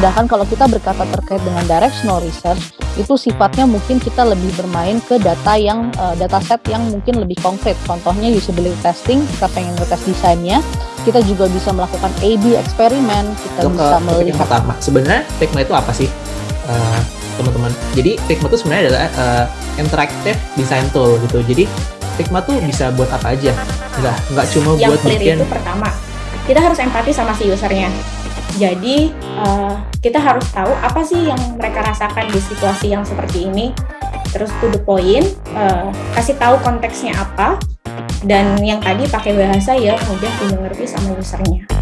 Sedangkan kalau kita berkata terkait dengan directional research, itu sifatnya mungkin kita lebih bermain ke data yang uh, dataset yang mungkin lebih konkret. Contohnya usability testing, kita pengen ngetes desainnya, kita juga bisa melakukan A/B eksperimen, kita Untuk bisa melihat yang pertama, sebenarnya Figma itu apa sih, uh, teman-teman? Jadi Figma itu sebenarnya adalah uh, interactive design tool gitu. Jadi Figma tuh bisa buat apa aja, nggak nggak cuma yang buat clear bikin itu pertama kita harus empati sama si usernya jadi uh, kita harus tahu apa sih yang mereka rasakan di situasi yang seperti ini. Terus to the point uh, kasih tahu konteksnya apa. Dan yang tadi pakai bahasa ya mudah dimengerti sama usernya